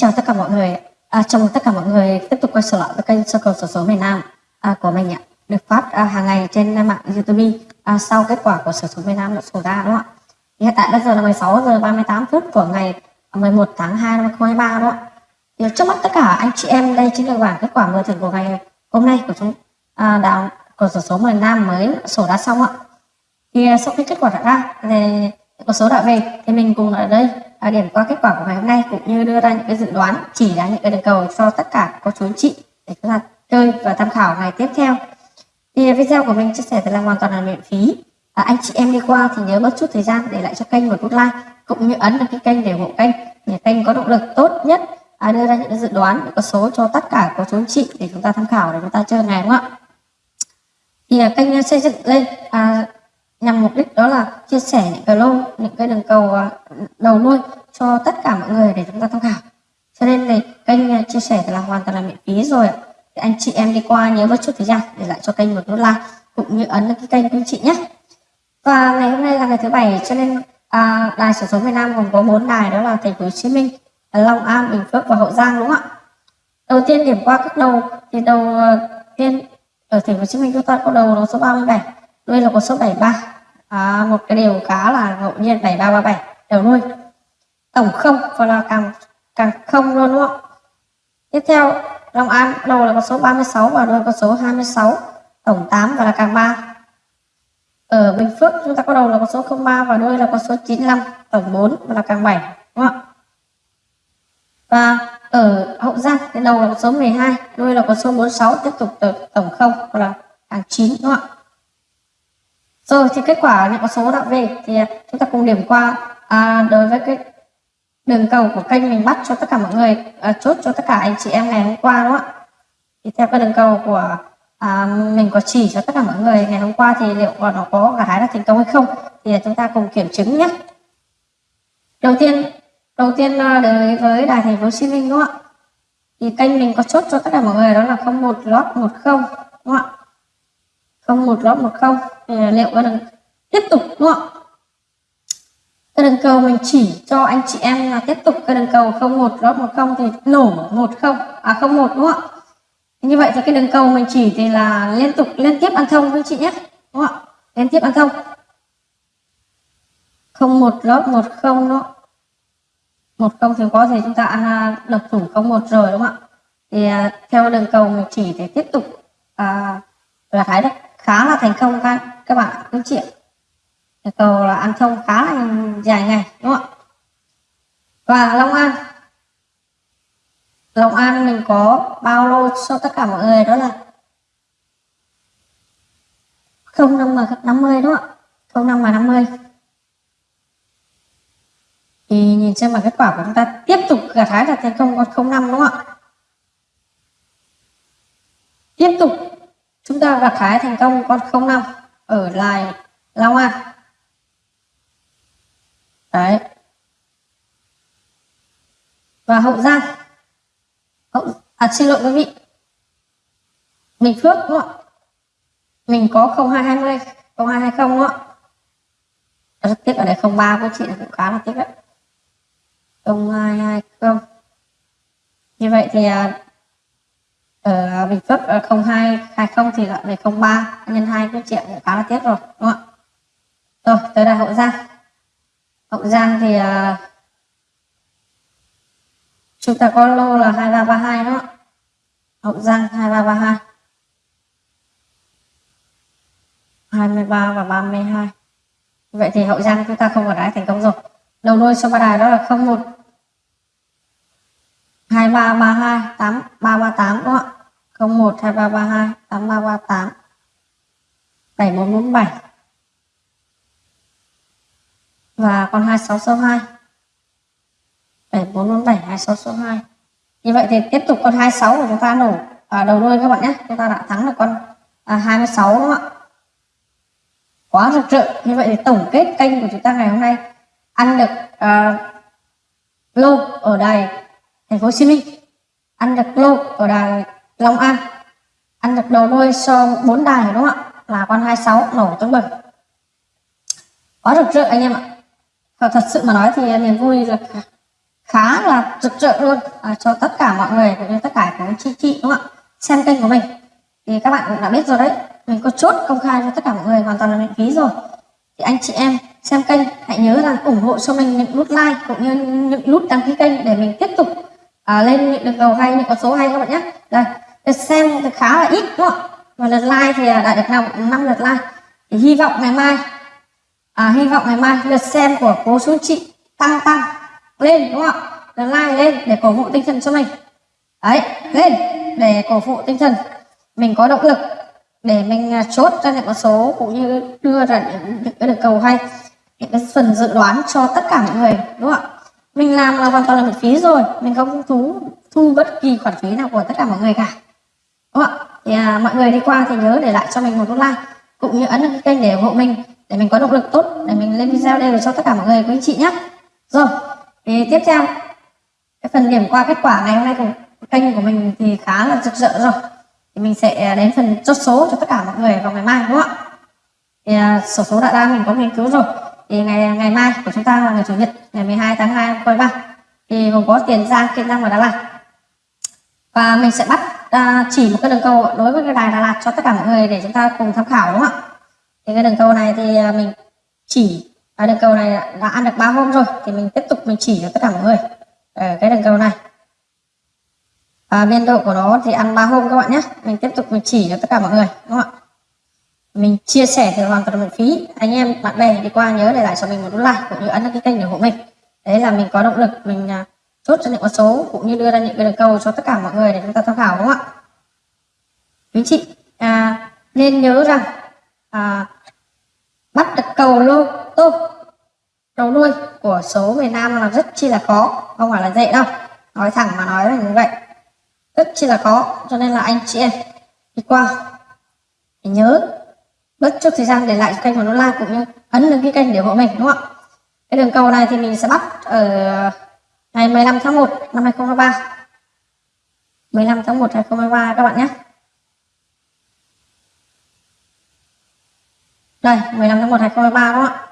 chào tất cả mọi người. À, chào mừng tất cả mọi người tiếp tục quay trở lại với kênh Circle Sổ số miền Nam à, của mình ạ. Được phát à, hàng ngày trên mạng YouTube à, sau kết quả của Sổ số miền Nam đã sổ ra đúng không ạ? Hiện tại bây giờ là 16 giờ 38 phút của ngày 11 tháng 2 năm 2023 đúng không ạ? Thì trước mắt tất cả anh chị em đây chính là bảng kết quả mở thưởng của ngày hôm nay của chúng à, đạo của sổ số miền Nam mới sổ ra xong ạ. Thì sau khi kết quả đã ra thì có số đã về thì mình cùng ở đây à, điểm qua kết quả của ngày hôm nay cũng như đưa ra những cái dự đoán chỉ ra những cái đường cầu cho tất cả cô chú anh chị để chúng ta chơi và tham khảo ngày tiếp theo. Thì video của mình chia sẻ thì là hoàn toàn là miễn phí. À, anh chị em đi qua thì nhớ mất chút thời gian để lại cho kênh một nút like cũng như ấn đăng ký kênh để ủng hộ kênh để kênh có động lực tốt nhất à, đưa ra những dự đoán những con số cho tất cả cô chú anh chị để chúng ta tham khảo để chúng ta chơi ngày đúng không ạ? Thì à, kênh à, xây dựng lên à, nhằm mục đích đó là chia sẻ những cái lô những cái đường cầu à, đầu nuôi cho tất cả mọi người để chúng ta tham khảo. Cho nên thì kênh à, chia sẻ là hoàn toàn là miễn phí rồi thì anh chị em đi qua nhớ mất chút thời gian để lại cho kênh một nút like cũng như ấn cái kênh của anh chị nhé. Và ngày hôm nay là ngày thứ bảy cho nên à, đài sổ số Việt Nam gồm có bốn đài đó là thành phố Hồ Chí Minh Long An Bình Phước và Hậu Giang đúng không ạ? Đầu tiên điểm qua các đầu thì đầu à, tiên ở thành phố Hồ Chí Minh chúng ta có đầu số 37 nuôi là có số 73 à, một cái điều khá là ngẫu nhiên 7337 đầu nuôi. Tổng không và là càng càng không luôn đúng không? Tiếp theo Long An đầu là con số 36 và đuôi con số 26 tổng 8 và là càng 3 ở Bình Phước chúng ta có đầu là con số 03 và đuôi là con số 95 tổng 4 và là càng 7 đúng không ạ? Và ở Hậu Giang thì đầu là con số 12 đuôi là con số 46 tiếp tục tổng 0 và là càng 9 đúng không ạ? Rồi thì kết quả những con số đã về. Thì à, chúng ta cùng điểm qua. À, đối với cái đường cầu của kênh mình bắt cho tất cả mọi người à, chốt cho tất cả anh chị em ngày hôm qua đúng không ạ? Thì theo cái đường cầu của à, mình có chỉ cho tất cả mọi người ngày hôm qua thì liệu nó có gái là thành công hay không? Thì à, chúng ta cùng kiểm chứng nhé. Đầu tiên đầu tiên à, đối với đài thành phố Hồ Chí Minh đúng không ạ? Thì kênh mình có chốt cho tất cả mọi người đó là 01 lót 10 đúng không ạ? Không một lót một không. Liệu có đừng tiếp tục đúng không cái đường cầu mình chỉ cho anh chị em là tiếp tục. Cái đường cầu không một lót một không thì nổ một không. À không một đúng không như vậy thì cái đường cầu mình chỉ thì là liên tục liên tiếp ăn thông với chị nhé đúng không liên tiếp ăn thông. Không một lót một không nó một không thì có thể chúng ta ăn độc thủ không một rồi đúng không ạ? Thì à, theo đường cầu mình chỉ thì tiếp tục à, là thái đấy khá là thành công các các bạn các chị cầu là ăn thông khá là dài ngày, đúng không ạ? Và Long An. Long An mình có bao lô cho tất cả mọi người, đó là không năm mà năm mươi, đúng không ạ? Không năm mà 50 thì nhìn xem mà kết quả của chúng ta tiếp tục gặt hái là thành công con không năm, đúng không ạ? Tiếp tục chúng ta gặt hái thành công con 05 ở lại Long An. Đấy. Và Hậu Giang. Hậu à xin lỗi quý vị. Bình Phước đúng không mình có 0220 0220 đúng không ạ? Rất tiếc ở đây 03 của chị cũng khá là tiếc đấy. 0220 như vậy thì à, ở Bình Phước ở 0220 thì lại về 03 nhân 2 cái triệu cũng khá là tiếc rồi đúng không ạ? Rồi tới là Hậu Giang. Hậu Giang thì uh, chúng ta có lô là 2332 đó Hậu Giang 2332 23 và 32 vậy thì Hậu Giang chúng ta không có đáy thành công rồi. Đầu đuôi số ba đài đó là 01 2332 8338 đúng không ạ 01 2332 8338 7447 và con 2662 7447 2662 như vậy thì tiếp tục con 26 của chúng ta nổ à, đầu đuôi các bạn nhé. Chúng ta đã thắng được con à, 26 đúng không ạ? Quá rực rỡ. Như vậy thì tổng kết kênh của chúng ta ngày hôm nay ăn được à, lô ở đài thành phố Hồ Chí Minh. Ăn được lô ở đài Long An. Ăn được đầu đuôi so bốn đài đúng không ạ? Là con 26 nổ tướng bừng. Quá rực rỡ anh em ạ. Và thật sự mà nói thì niềm vui là khá là rực rỡ luôn. À, cho tất cả mọi người cũng như tất cả các chị chị đúng không ạ? Xem kênh của mình. Thì các bạn cũng đã biết rồi đấy. Mình có chốt công khai cho tất cả mọi người hoàn toàn là miễn phí rồi. Thì anh chị em xem kênh hãy nhớ rằng ủng hộ cho mình những nút like cũng như những nút đăng ký kênh để mình tiếp tục à, lên được cầu hay những con số hay các bạn nhé. Đây lượt xem thì khá là ít đúng không? Và lượt like thì đã được năm năm lượt like. Thì hy vọng ngày mai à, hy vọng ngày mai lượt xem của cố chú chị tăng tăng lên đúng không lượt like lên để cổ vũ tinh thần cho mình. Đấy lên để cổ vũ tinh thần. Mình có động lực để mình à, chốt ra những con số cũng như đưa ra những, những cái được cầu hay những cái phần dự đoán cho tất cả mọi người đúng không ạ? Mình làm là hoàn toàn là miễn phí rồi. Mình không thu thu bất kỳ khoản phí nào của tất cả mọi người cả. Đúng không ạ? Thì à, mọi người đi qua thì nhớ để lại cho mình một nút like cũng như ấn đăng kênh để ủng hộ mình để mình có động lực tốt để mình lên video đều cho tất cả mọi người quý anh chị nhé rồi thì tiếp theo cái phần điểm qua kết quả ngày hôm nay của kênh của mình thì khá là rực rỡ rồi. Thì mình sẽ đến phần chốt số cho tất cả mọi người vào ngày mai đúng không ạ? Thì à, sổ số đã ra mình có nghiên cứu rồi thì ngày ngày mai của chúng ta là ngày chủ nhật ngày 12 tháng 2 quay ba. Thì gồm có tiền giang kiên giang và đà lạt. Và mình sẽ bắt uh, chỉ một cái đường cầu đối với cái đài đà lạt cho tất cả mọi người để chúng ta cùng tham khảo đúng không ạ? Thì cái đường cầu này thì à, mình chỉ à, đường cầu này đã ăn được ba hôm rồi thì mình tiếp tục mình chỉ cho tất cả mọi người ở cái đường cầu này. Và biên độ của nó thì ăn ba hôm các bạn nhé. Mình tiếp tục mình chỉ cho tất cả mọi người đúng không ạ? Mình chia sẻ thì hoàn toàn miễn phí. Anh em bạn bè đi qua nhớ để lại cho mình một nút like cũng như ấn đăng ký kênh để ủng hộ mình. Đấy là mình có động lực mình à, chốt cho những con số cũng như đưa ra những cái đường cầu cho tất cả mọi người để chúng ta tham khảo đúng không ạ? Quý chị à, nên nhớ rằng à, bắt được cầu lô tô đầu đuôi của số miền Nam là rất chi là khó không phải là dễ đâu. Nói thẳng mà nói là như vậy. Rất chi là khó cho nên là anh chị em đi qua thì nhớ chút thời gian để lại kênh của nó like cũng như ấn đăng ký kênh để ủng hộ mình đúng không ạ? Cái đường cầu này thì mình sẽ bắt ở ngày 15 tháng 1 năm 2023 15 tháng 1 2023 các bạn nhé. Đây 15 tháng 1 2023 đó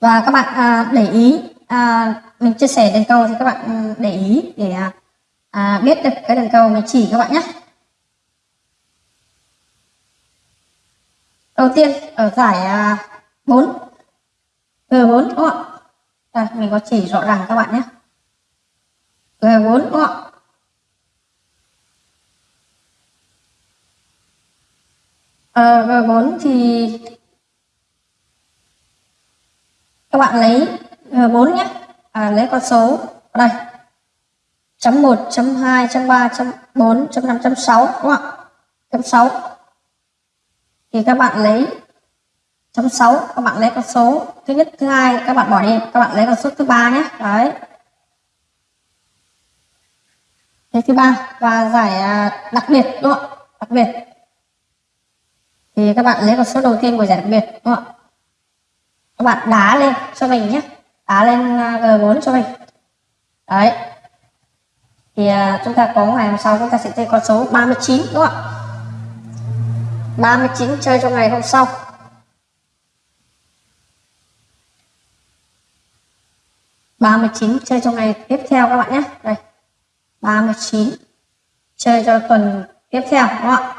và các bạn à, để ý à, mình chia sẻ đường cầu thì các bạn ừ, để ý để à, à, biết được cái đường cầu mình chỉ các bạn nhé. Đầu tiên ở giải à, 4 G4 đúng không ạ? Đây mình có chỉ rõ ràng các bạn nhé. G4 đúng không ạ? Ờ, à, G4 thì các bạn lấy G4 nhé. À, lấy con số ở đây. Chấm 1 chấm 2 chấm 3 chấm 4 chấm 5 chấm 6 đúng không ạ? Chấm 6 thì các bạn lấy chấm 6 các bạn lấy con số thứ nhất, thứ hai, các bạn bỏ đi. Các bạn lấy con số thứ ba nhé. Đấy. Thế thứ ba và giải à, đặc biệt, đúng không đặc biệt. Thì các bạn lấy con số đầu tiên của giải đặc biệt, đúng không các bạn đá lên cho mình nhé. Đá lên à, G4 cho mình. Đấy. Thì à, chúng ta có ngày hôm sau chúng ta sẽ chơi con số 39 đúng không ạ? 39 chơi cho ngày hôm sau. ba mươi chín chơi cho ngày tiếp theo các bạn nhé. Đây ba mươi chín chơi cho tuần tiếp theo đúng không ạ?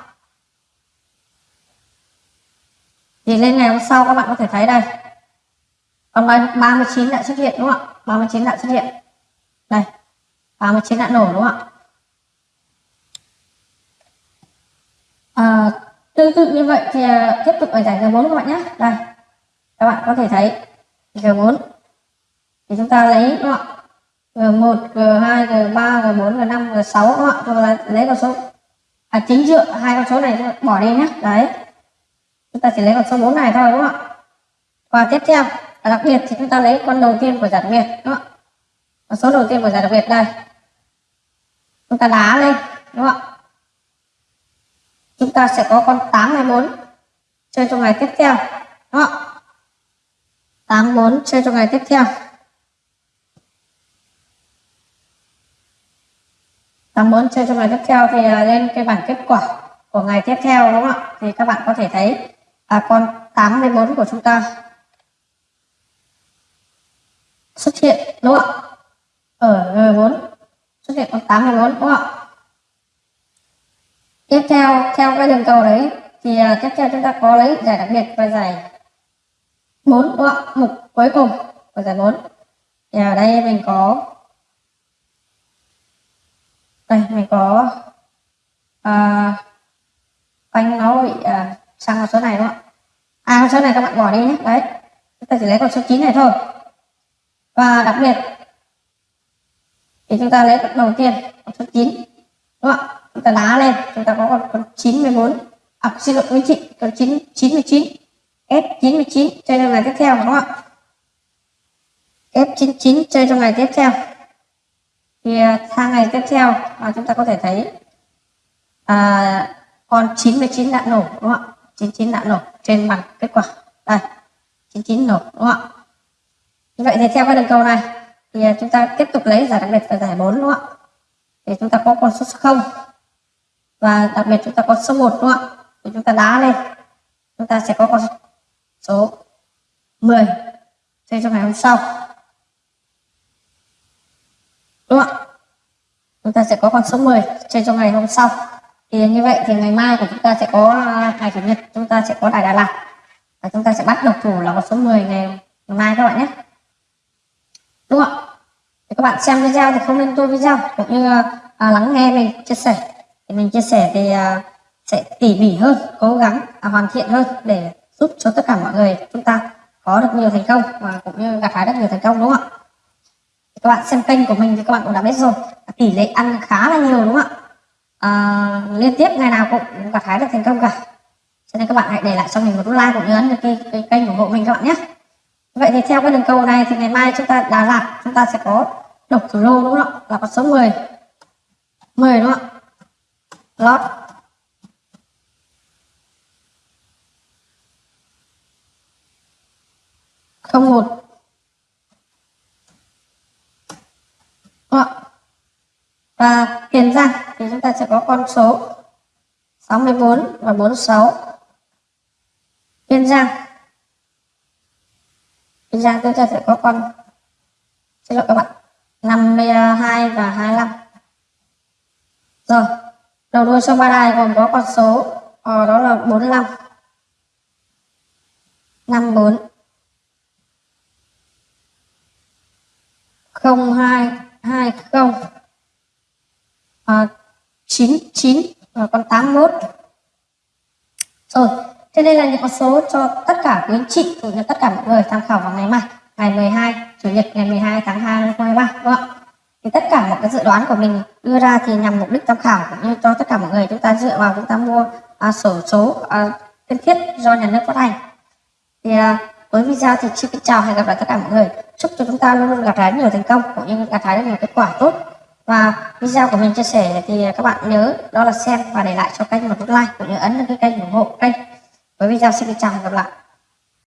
Thì lên ngày hôm sau các bạn có thể thấy đây. Còn 39 đã xuất hiện đúng không ạ? 39 đã xuất hiện. Đây 39 đã nổ đúng không ạ? À, tương tự như vậy thì à, tiếp tục ở giải G4 các bạn nhé đây các bạn có thể thấy G4 thì chúng ta lấy đúng không G1, G2, G3, G4, G5, G6 các bạn ạ? Là lấy con số à, chính dựa hai con số này bỏ đi nhé đấy. Chúng ta chỉ lấy con số 4 này thôi đúng không ạ? Và tiếp theo và đặc biệt thì chúng ta lấy con đầu tiên của giải đặc biệt đúng không ạ? Con số đầu tiên của giải đặc biệt đây. Chúng ta đá lên đúng không ạ? Chúng ta sẽ có con 824 chơi trong ngày tiếp theo đó 84 chơi trong ngày tiếp theo. 84 chơi trong ngày tiếp theo thì à, lên cái bảng kết quả của ngày tiếp theo, đúng không ạ? Thì các bạn có thể thấy là con 84 của chúng ta xuất hiện, đúng không ạ? Ờ, ờ, Ở 4 xuất hiện con 84 đúng không ạ? Tiếp theo theo cái đường cầu đấy thì à, tiếp theo chúng ta có lấy giải đặc biệt và giải bốn đúng không mục cuối cùng của giải bốn. Thì ở đây mình có đây mình có à, anh nó bị à, sang con số này đúng không ạ? À con số này các bạn bỏ đi nhé. Đấy chúng ta chỉ lấy con số 9 này thôi. Và đặc biệt thì chúng ta lấy đầu tiên con số 9 đúng không ạ? Chúng ta lá lên chúng ta có con, con 94 à xin lỗi quý chị con 9 99 F99 chơi trong ngày tiếp theo đúng không ạ? F99 chơi trong ngày tiếp theo. Thì à, sang ngày tiếp theo à, chúng ta có thể thấy à, con 99 đã nổ đúng không ạ? 99 đã nổ trên bằng kết quả. Đây 99 nổ đúng không ạ? Như vậy thì theo cái đường cầu này thì à, chúng ta tiếp tục lấy giải đặc biệt và giải 4 đúng không ạ? Thì chúng ta có con số 0 và đặc biệt chúng ta có số 1 đúng không ạ? Thì chúng ta đá lên. Chúng ta sẽ có con số 10 chơi trong ngày hôm sau. Đúng không ạ? Chúng ta sẽ có con số 10 chơi trong ngày hôm sau. Thì như vậy thì ngày mai của chúng ta sẽ có à, ngày chủ nhật chúng ta sẽ có đại Đà Lạt. Và chúng ta sẽ bắt độc thủ là con số 10 ngày, ngày mai các bạn nhé. Đúng không ạ? Thì các bạn xem video thì không nên tôi video cũng như à, lắng nghe mình chia sẻ mình chia sẻ thì à, sẽ tỉ mỉ hơn cố gắng à, hoàn thiện hơn để giúp cho tất cả mọi người chúng ta có được nhiều thành công và cũng như gặt hái được nhiều thành công đúng không ạ? Các bạn xem kênh của mình thì các bạn cũng đã biết rồi tỷ lệ ăn khá là nhiều đúng không ạ? À, liên tiếp ngày nào cũng gặt hái được thành công cả. Cho nên các bạn hãy để lại cho mình một like cũng như ấn cái, cái kênh ủng hộ mình các bạn nhé. Vậy thì theo cái đường cầu này thì ngày mai chúng ta Đà Lạt chúng ta sẽ có độc thủ lô đúng không ạ? Là con số 10 10 đúng không ạ? Lót. Không một vâng và tiền ra thì chúng ta sẽ có con số 64 và 46 Kiên ra. Kiên ra chúng ta sẽ có con xin lỗi các bạn 52 và 25 rồi đầu đuôi sông Ba Đài gồm có con số ờ, đó là 45 54 0220 à, 99 và con 81 rồi thế đây là những con số cho tất cả quý anh chị cũng như tất cả mọi người tham khảo vào ngày mai ngày 12 chủ nhật ngày 12 tháng 2 năm 2023 đúng không ạ? Thì tất cả mọi cái dự đoán của mình đưa ra thì nhằm mục đích tham khảo cũng như cho tất cả mọi người chúng ta dựa vào chúng ta mua à, sổ số à, cần thiết do nhà nước phát hành. Thì à, với video thì xin kính chào hẹn gặp lại tất cả mọi người. Chúc cho chúng ta luôn luôn gặt hái nhiều thành công cũng như gặt hái được nhiều kết quả tốt. Và video của mình chia sẻ thì các bạn nhớ đó là xem và để lại cho kênh một nút like cũng như ấn cái kênh ủng hộ kênh. Với video xin kính chào và gặp lại.